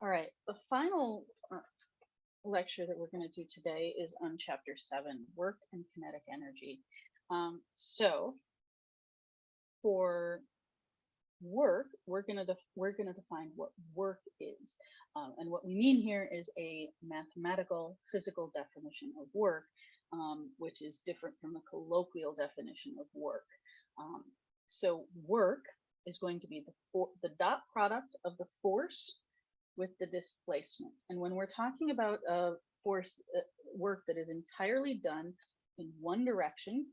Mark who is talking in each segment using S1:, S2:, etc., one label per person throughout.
S1: All right, the final uh, lecture that we're going to do today is on chapter seven, work and kinetic energy. Um, so for work, we're going to we're going to define what work is, um, and what we mean here is a mathematical, physical definition of work, um, which is different from the colloquial definition of work. Um, so work is going to be the the dot product of the force with the displacement. And when we're talking about a force uh, work that is entirely done in one direction,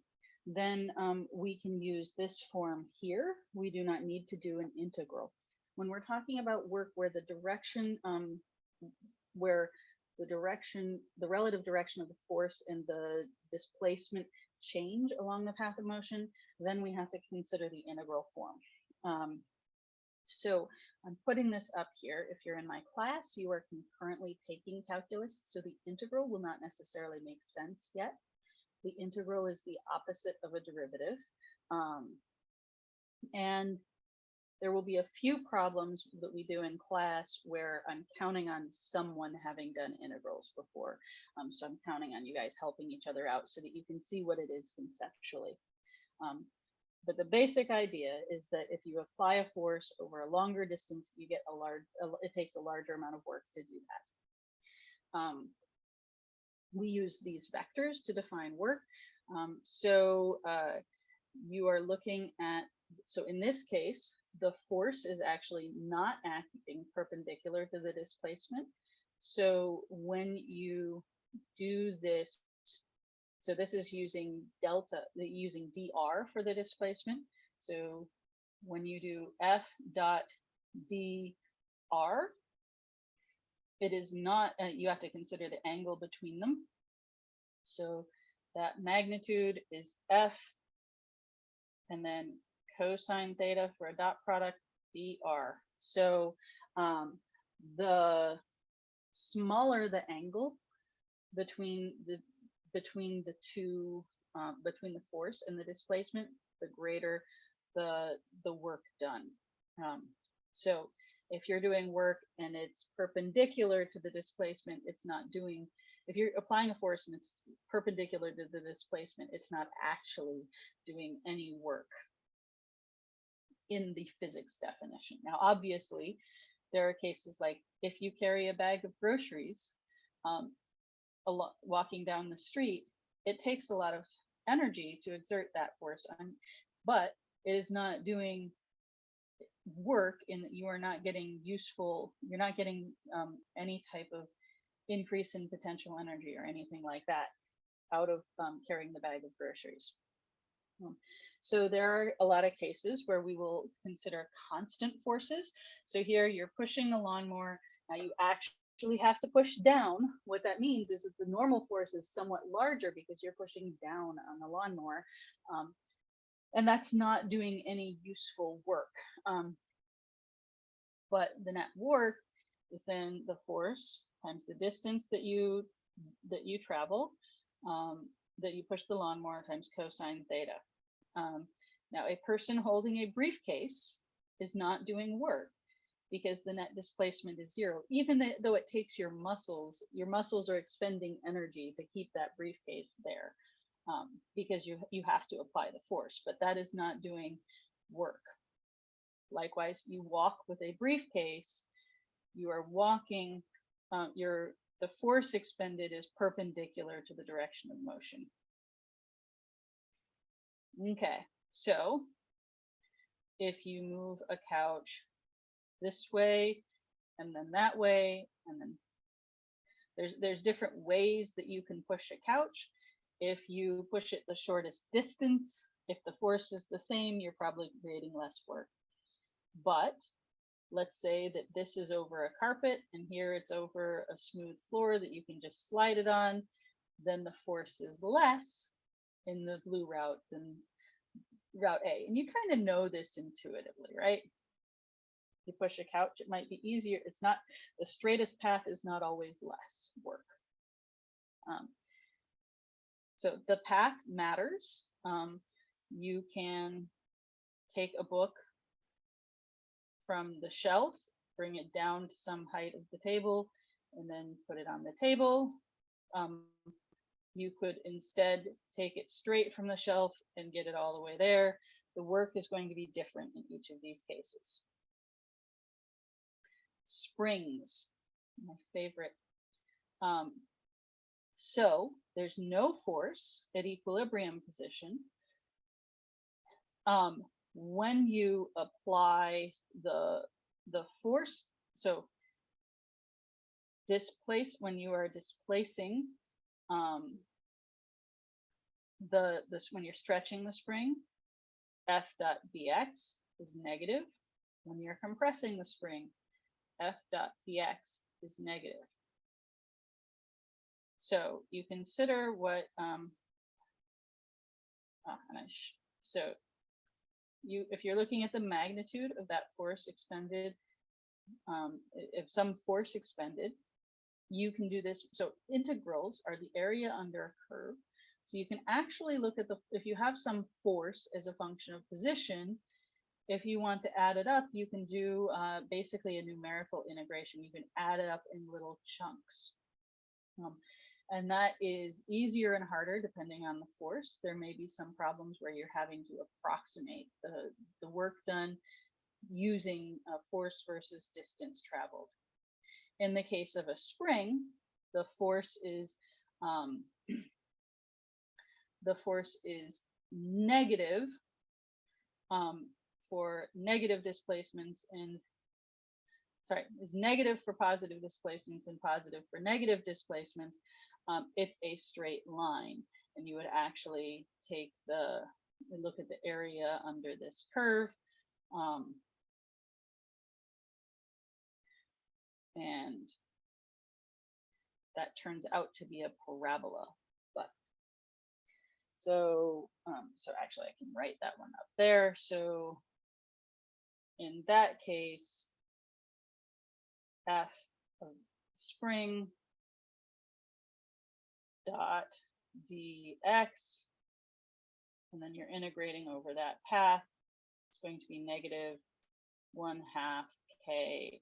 S1: then um, we can use this form here. We do not need to do an integral. When we're talking about work where the direction, um, where the direction, the relative direction of the force and the displacement change along the path of motion, then we have to consider the integral form. Um, so I'm putting this up here. If you're in my class, you are concurrently taking calculus, so the integral will not necessarily make sense yet. The integral is the opposite of a derivative. Um, and there will be a few problems that we do in class where I'm counting on someone having done integrals before. Um, so I'm counting on you guys helping each other out so that you can see what it is conceptually. Um, but the basic idea is that if you apply a force over a longer distance, you get a large, it takes a larger amount of work to do that. Um, we use these vectors to define work. Um, so uh, you are looking at, so in this case, the force is actually not acting perpendicular to the displacement. So when you do this so this is using delta, using dr for the displacement. So when you do f dot dr, it is not, uh, you have to consider the angle between them. So that magnitude is f, and then cosine theta for a dot product dr. So um, the smaller the angle between the between the two, um, between the force and the displacement, the greater the, the work done. Um, so if you're doing work and it's perpendicular to the displacement, it's not doing, if you're applying a force and it's perpendicular to the displacement, it's not actually doing any work in the physics definition. Now, obviously, there are cases like if you carry a bag of groceries, um, a lot walking down the street, it takes a lot of energy to exert that force on, but it is not doing work in that you are not getting useful, you're not getting um, any type of increase in potential energy or anything like that out of um, carrying the bag of groceries. Um, so there are a lot of cases where we will consider constant forces. So here you're pushing the lawnmower, now you actually actually have to push down, what that means is that the normal force is somewhat larger because you're pushing down on the lawnmower. Um, and that's not doing any useful work. Um, but the net work is then the force times the distance that you that you travel, um, that you push the lawnmower times cosine theta. Um, now, a person holding a briefcase is not doing work because the net displacement is zero. Even though it takes your muscles, your muscles are expending energy to keep that briefcase there um, because you, you have to apply the force, but that is not doing work. Likewise, you walk with a briefcase, you are walking, uh, your, the force expended is perpendicular to the direction of motion. Okay, so if you move a couch this way and then that way and then there's there's different ways that you can push a couch if you push it the shortest distance if the force is the same you're probably creating less work but let's say that this is over a carpet and here it's over a smooth floor that you can just slide it on then the force is less in the blue route than route A. And you kind of know this intuitively, right? You push a couch, it might be easier. It's not the straightest path is not always less work. Um, so the path matters. Um, you can take a book from the shelf bring it down to some height of the table and then put it on the table. Um, you could instead take it straight from the shelf and get it all the way there. The work is going to be different in each of these cases. Springs, my favorite. Um, so there's no force at equilibrium position. Um, when you apply the the force, so displace when you are displacing um, the this when you're stretching the spring, f dot dx is negative. When you're compressing the spring, f dot dx is negative. So you consider what um, ah, so you if you're looking at the magnitude of that force expended, um, if some force expended, you can do this. So integrals are the area under a curve. So you can actually look at the, if you have some force as a function of position, if you want to add it up, you can do uh, basically a numerical integration. You can add it up in little chunks. Um, and that is easier and harder depending on the force. There may be some problems where you're having to approximate the, the work done using force versus distance traveled. In the case of a spring, the force is um, the force is negative um, for negative displacements and sorry, is negative for positive displacements and positive for negative displacements. Um, it's a straight line, and you would actually take the look at the area under this curve. Um, and that turns out to be a parabola. But so, um, so actually I can write that one up there. So in that case, f of spring dot dx, and then you're integrating over that path. It's going to be negative one half kx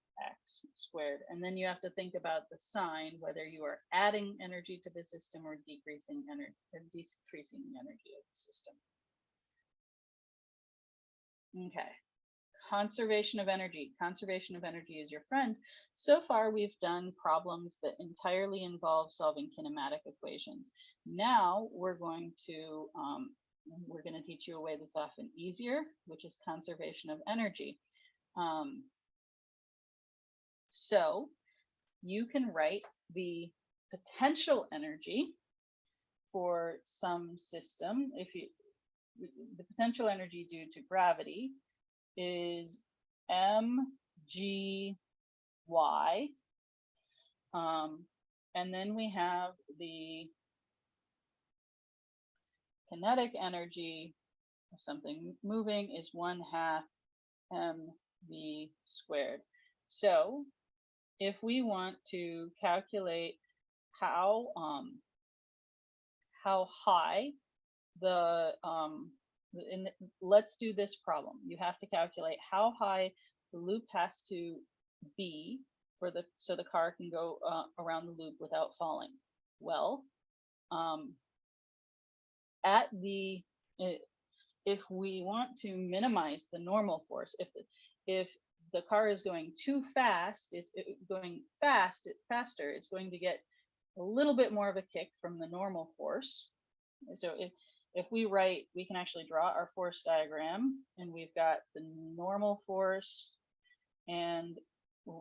S1: squared. And then you have to think about the sign, whether you are adding energy to the system or decreasing energy or decreasing energy of the system. Okay, conservation of energy. Conservation of energy is your friend. So far, we've done problems that entirely involve solving kinematic equations. Now we're going to um, we're going to teach you a way that's often easier, which is conservation of energy. Um, so you can write the potential energy for some system. If you, the potential energy due to gravity is mgy. Um, and then we have the kinetic energy of something moving is one half mv squared. So if we want to calculate how um, how high the um, in let's do this problem. You have to calculate how high the loop has to be for the so the car can go uh, around the loop without falling. Well, um, at the if we want to minimize the normal force, if if the car is going too fast, it's it, going fast, it, faster, it's going to get a little bit more of a kick from the normal force. So if, if we write, we can actually draw our force diagram and we've got the normal force and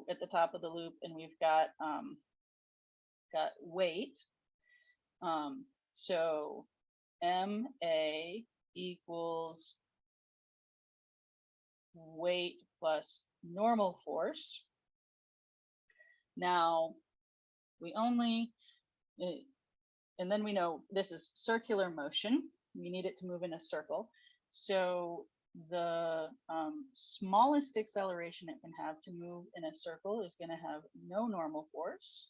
S1: at the top of the loop and we've got um, got weight. Um, so MA equals weight plus normal force. Now, we only, eh, and then we know this is circular motion. We need it to move in a circle. So the um, smallest acceleration it can have to move in a circle is going to have no normal force.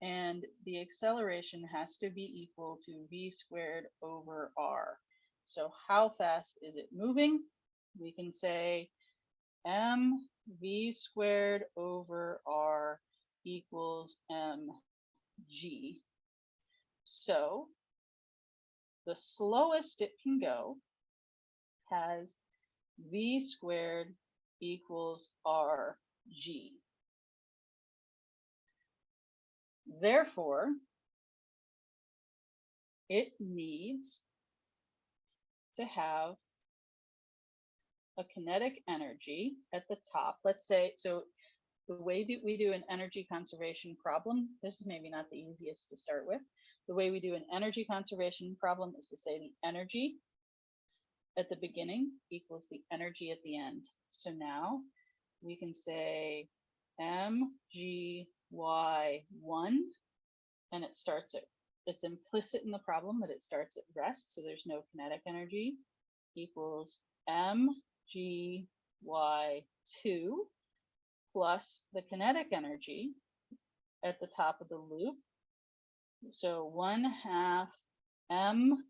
S1: And the acceleration has to be equal to v squared over r. So how fast is it moving? We can say m v squared over r equals mg. So the slowest it can go has v squared equals rg. Therefore, it needs to have a kinetic energy at the top. Let's say, so the way that we do an energy conservation problem, this is maybe not the easiest to start with. The way we do an energy conservation problem is to say the energy at the beginning equals the energy at the end. So now we can say mgy1 and it starts at, it's implicit in the problem that it starts at rest. So there's no kinetic energy equals mgy2 plus the kinetic energy at the top of the loop. So one half m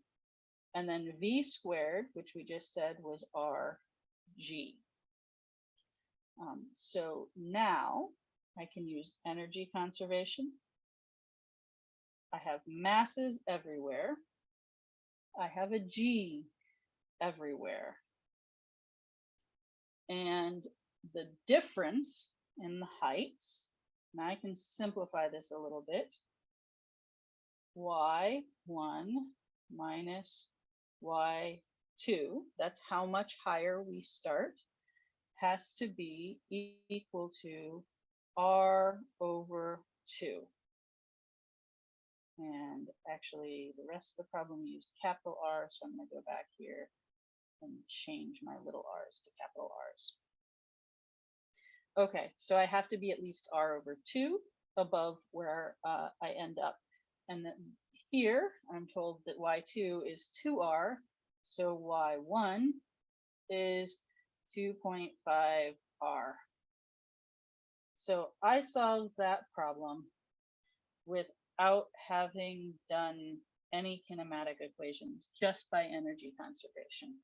S1: and then v squared, which we just said was rg. Um, so now I can use energy conservation. I have masses everywhere. I have a g everywhere. And the difference in the heights, and I can simplify this a little bit, y1 minus y2, that's how much higher we start, has to be equal to r over 2. And actually, the rest of the problem used capital R, so I'm going to go back here and change my little r's to capital R's. Okay, so I have to be at least r over 2 above where uh, I end up. And then here, I'm told that y2 is 2r, so y1 is 2.5r. So I solved that problem without having done any kinematic equations, just by energy conservation.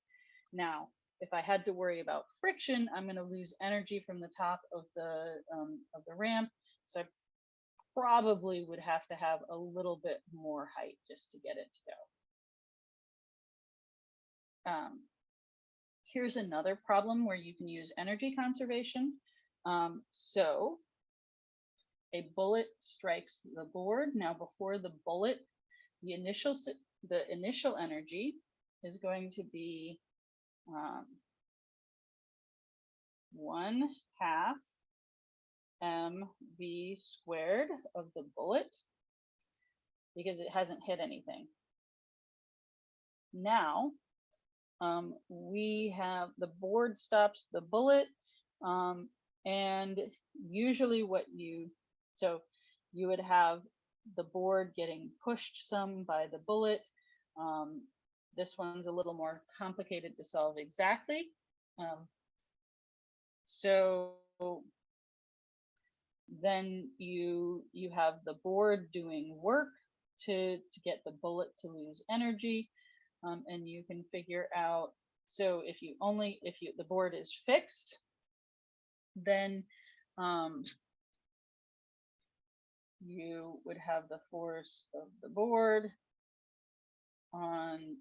S1: Now, if I had to worry about friction, I'm going to lose energy from the top of the um, of the ramp. So I probably would have to have a little bit more height just to get it to go. Um, here's another problem where you can use energy conservation. Um, so a bullet strikes the board. Now before the bullet, the initial the initial energy is going to be um, one half mv squared of the bullet because it hasn't hit anything. Now, um, we have the board stops the bullet um, and usually what you, so you would have the board getting pushed some by the bullet. Um, this one's a little more complicated to solve exactly. Um, so then you you have the board doing work to to get the bullet to lose energy um, and you can figure out so if you only if you the board is fixed then um, you would have the force of the board on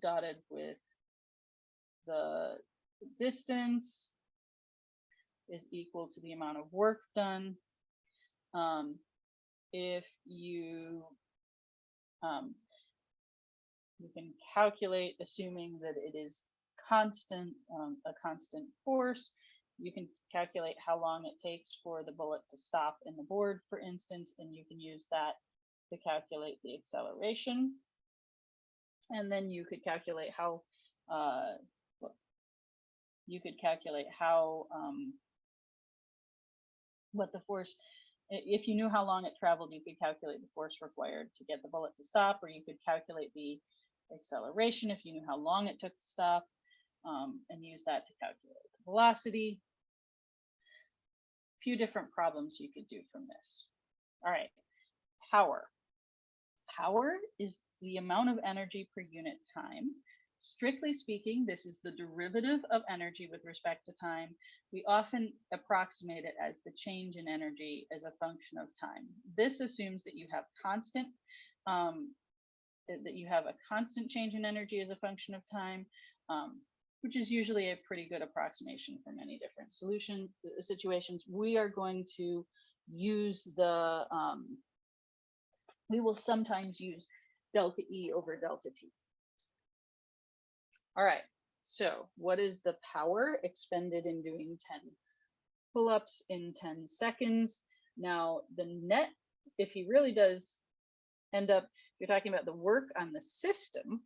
S1: dotted with the distance is equal to the amount of work done. Um, if you um, you can calculate, assuming that it is constant, um, a constant force, you can calculate how long it takes for the bullet to stop in the board, for instance, and you can use that to calculate the acceleration. And then you could calculate how, uh, you could calculate how um, what the force, if you knew how long it traveled, you could calculate the force required to get the bullet to stop, or you could calculate the acceleration if you knew how long it took to stop, um, and use that to calculate the velocity. A few different problems you could do from this. All right, power. Power is the amount of energy per unit time. strictly speaking, this is the derivative of energy with respect to time. We often approximate it as the change in energy as a function of time. This assumes that you have constant, um, that you have a constant change in energy as a function of time, um, which is usually a pretty good approximation for many different solution uh, situations. We are going to use the, um, we will sometimes use delta E over delta T. All right, so what is the power expended in doing 10 pull-ups in 10 seconds? Now, the net, if he really does end up, you're talking about the work on the system,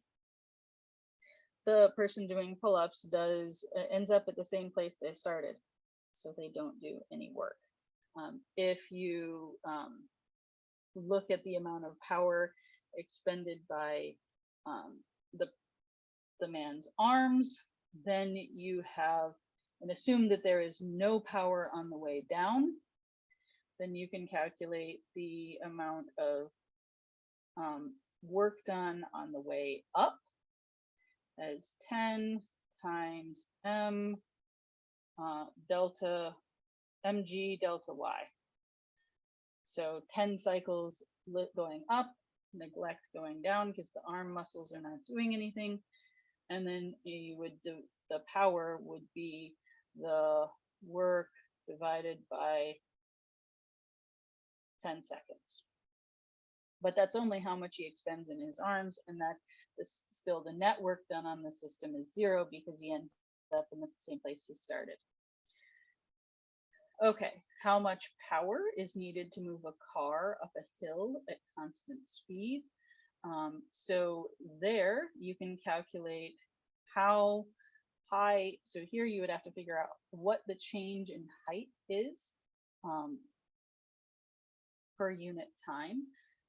S1: the person doing pull-ups does uh, ends up at the same place they started, so they don't do any work. Um, if you um, look at the amount of power expended by um, the the man's arms, then you have and assume that there is no power on the way down, then you can calculate the amount of um, work done on the way up as 10 times m uh, delta mg delta y. So 10 cycles going up, neglect going down because the arm muscles are not doing anything. And then you would do the power would be the work divided by 10 seconds. But that's only how much he expends in his arms, and that that is still the net work done on the system is zero because he ends up in the same place he started. Okay, how much power is needed to move a car up a hill at constant speed? Um, so there you can calculate how high, so here you would have to figure out what the change in height is um, per unit time.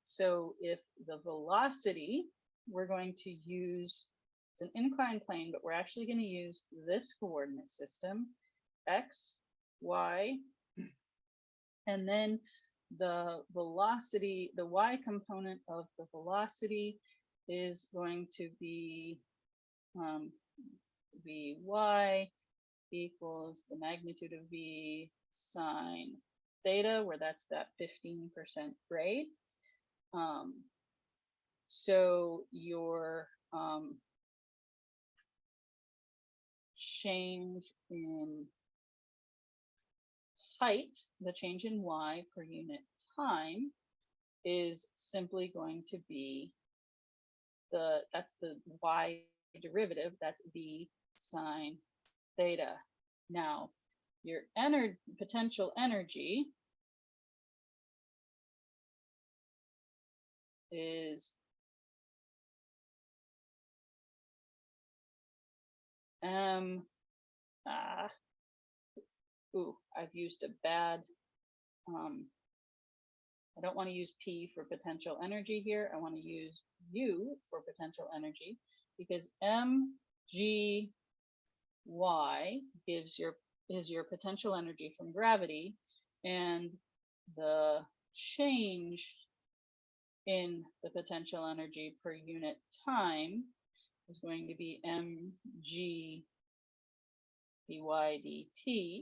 S1: So if the velocity, we're going to use, it's an inclined plane, but we're actually going to use this coordinate system, x, y, and then the velocity, the y component of the velocity is going to be um, Vy equals the magnitude of V sine theta, where that's that 15% grade. Um, so your um, change in height, the change in y per unit time, is simply going to be the, that's the y derivative, that's v sine theta. Now, your ener potential energy is um ah ooh I've used a bad um I don't want to use P for potential energy here. I want to use U for potential energy because mg y gives your is your potential energy from gravity and the change in the potential energy per unit time is going to be mg dy dt.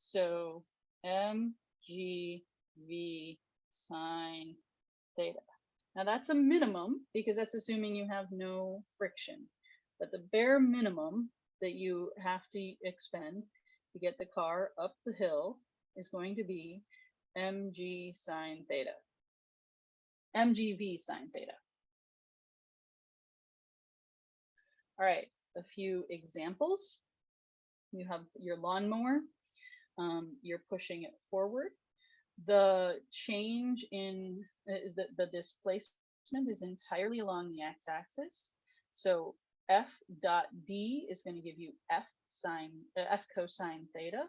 S1: So mgv sine theta. Now that's a minimum because that's assuming you have no friction. But the bare minimum that you have to expend to get the car up the hill is going to be mg sine theta. mgv sine theta. All right, a few examples. You have your lawnmower. Um, you're pushing it forward the change in uh, the, the displacement is entirely along the x-axis. So f dot d is going to give you f sine uh, f cosine theta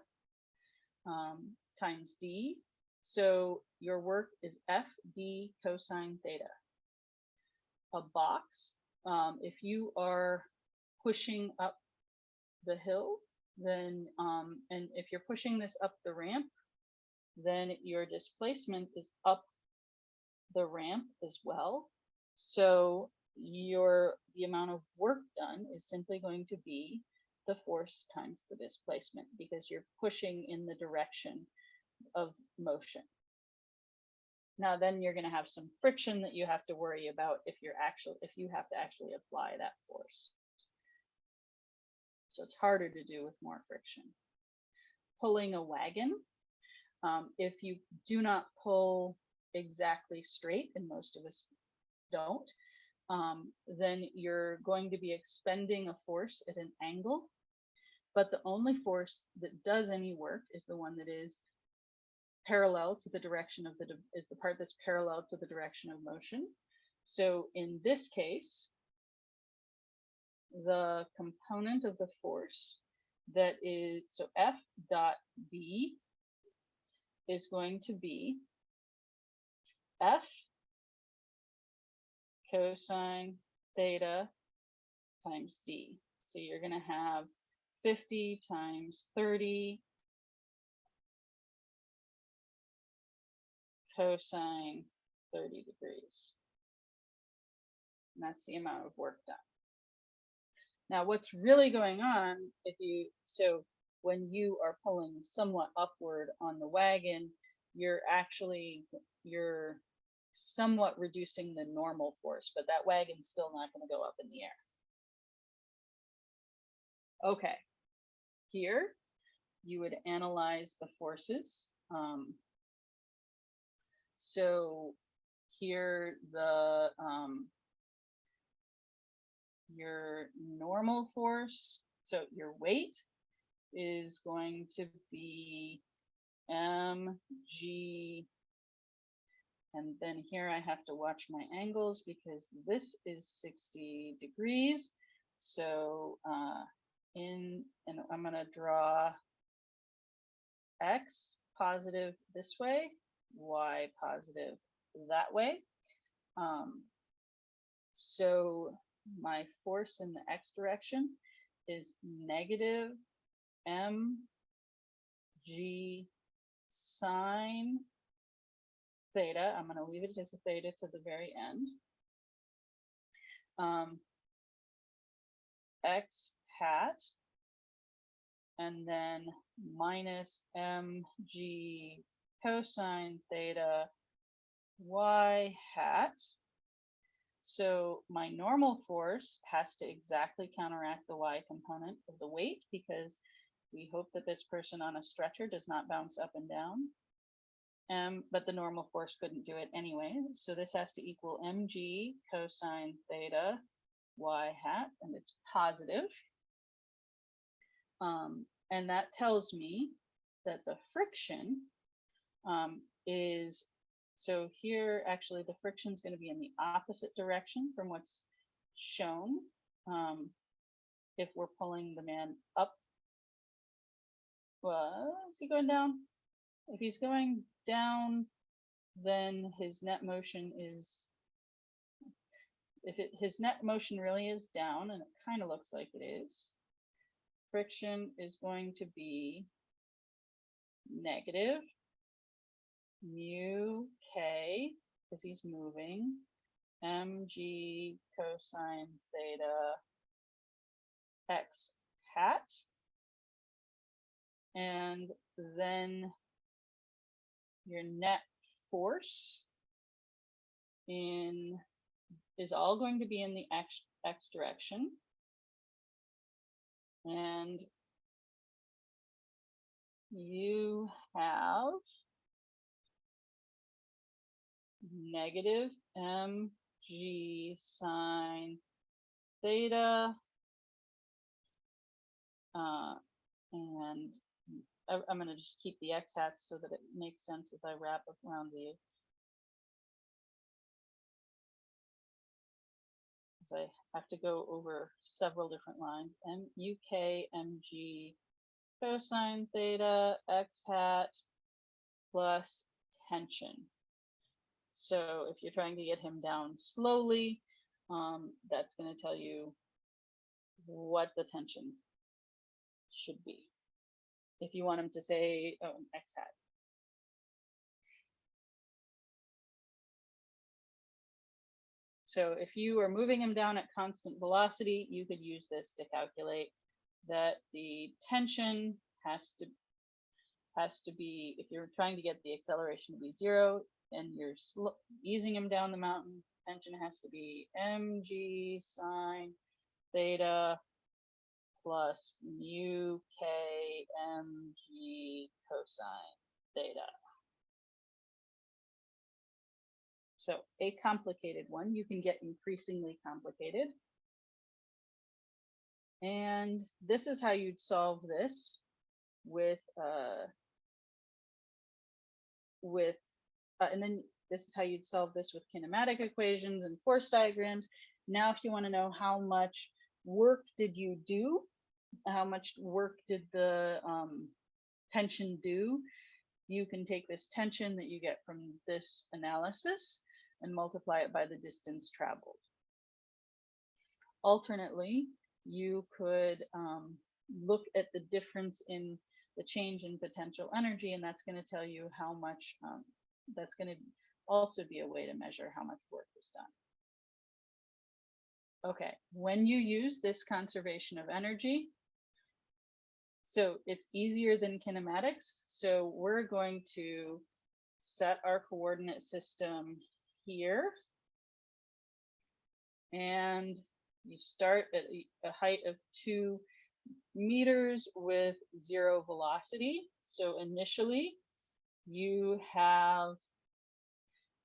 S1: um, times d. So your work is f d cosine theta. A box, um, if you are pushing up the hill, then um, and if you're pushing this up the ramp, then your displacement is up the ramp as well. So your the amount of work done is simply going to be the force times the displacement because you're pushing in the direction of motion. Now then you're going to have some friction that you have to worry about if you're actually if you have to actually apply that force. So it's harder to do with more friction. Pulling a wagon, um, if you do not pull exactly straight, and most of us don't, um, then you're going to be expending a force at an angle. But the only force that does any work is the one that is parallel to the direction of the, is the part that's parallel to the direction of motion. So in this case, the component of the force that is, so F dot D is going to be F cosine theta times D. So you're going to have 50 times 30 cosine 30 degrees. And that's the amount of work done. Now, what's really going on if you, so when you are pulling somewhat upward on the wagon, you're actually, you're somewhat reducing the normal force, but that wagon's still not going to go up in the air. Okay, here you would analyze the forces. Um, so here the um, your normal force, so your weight is going to be mg and then here I have to watch my angles because this is 60 degrees. So uh, in, and I'm going to draw X positive this way, Y positive that way. Um, so my force in the X direction is negative mg sine theta. I'm going to leave it as a theta to the very end. Um, x hat and then minus mg cosine theta y hat. So my normal force has to exactly counteract the y component of the weight because we hope that this person on a stretcher does not bounce up and down. Um, but the normal force couldn't do it anyway. So this has to equal mg cosine theta y hat, and it's positive. Um, and that tells me that the friction um, is, so here actually the friction is going to be in the opposite direction from what's shown. Um, if we're pulling the man up, well, is he going down? If he's going down, then his net motion is, if it, his net motion really is down, and it kind of looks like it is, friction is going to be negative mu k, because he's moving, mg cosine theta x hat. And then your net force in is all going to be in the x, x direction. And you have negative mg sine theta uh, and I'm going to just keep the x hats so that it makes sense as I wrap around the I have to go over several different lines. mu k mg cosine theta x hat plus tension so if you're trying to get him down slowly, um, that's going to tell you what the tension should be. If you want him to say oh, X hat. So if you are moving him down at constant velocity, you could use this to calculate that the tension has to has to be, if you're trying to get the acceleration to be zero and you're easing him down the mountain, tension has to be mg sine theta plus mu k mg cosine theta. So a complicated one, you can get increasingly complicated. And this is how you'd solve this with, uh, with, uh, and then this is how you'd solve this with kinematic equations and force diagrams. Now, if you want to know how much work did you do, how much work did the um, tension do, you can take this tension that you get from this analysis and multiply it by the distance traveled. Alternately, you could um, look at the difference in the change in potential energy, and that's going to tell you how much, um, that's going to also be a way to measure how much work is done. Okay, when you use this conservation of energy, so it's easier than kinematics. So we're going to set our coordinate system here. And you start at a- a height of two meters with zero velocity. So initially you have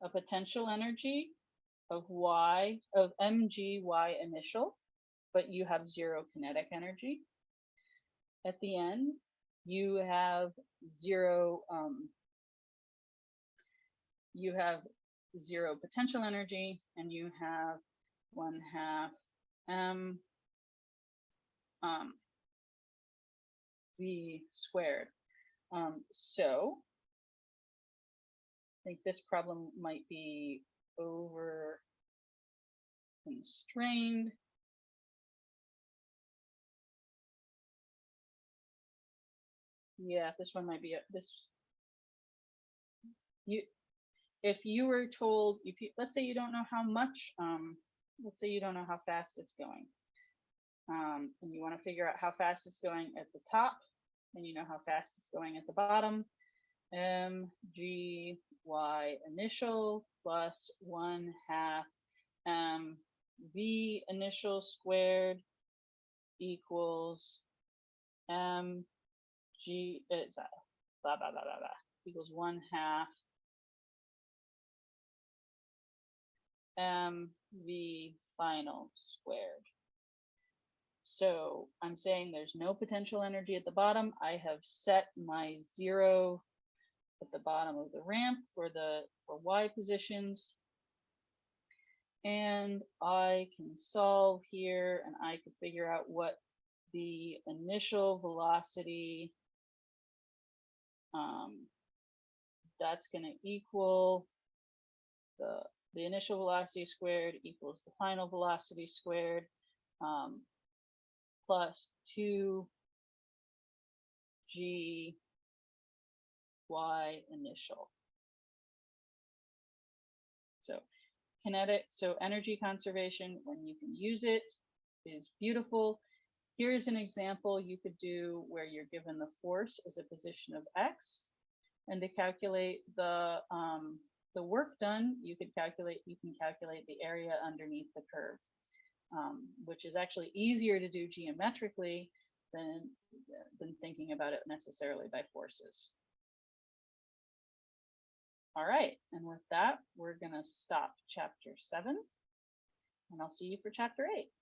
S1: a potential energy of y of mg y initial, but you have zero kinetic energy. At the end, you have zero um, you have zero potential energy and you have one half m um, v squared. Um, so think this problem might be over constrained. Yeah, this one might be a, this. You, if you were told, if you, let's say you don't know how much, um, let's say you don't know how fast it's going. Um, and you want to figure out how fast it's going at the top, and you know how fast it's going at the bottom. M G Y initial plus one half M V initial squared equals M G eh, is that blah blah blah blah blah equals one half M V final squared. So I'm saying there's no potential energy at the bottom. I have set my zero at the bottom of the ramp for the for Y positions. And I can solve here and I can figure out what the initial velocity um, that's going to equal the the initial velocity squared equals the final velocity squared um, plus 2 g y initial. So kinetic, so energy conservation when you can use it is beautiful. Here's an example you could do where you're given the force as a position of x and to calculate the um, the work done, you could calculate, you can calculate the area underneath the curve, um, which is actually easier to do geometrically than, than thinking about it necessarily by forces. All right, and with that, we're gonna stop chapter seven, and I'll see you for chapter eight.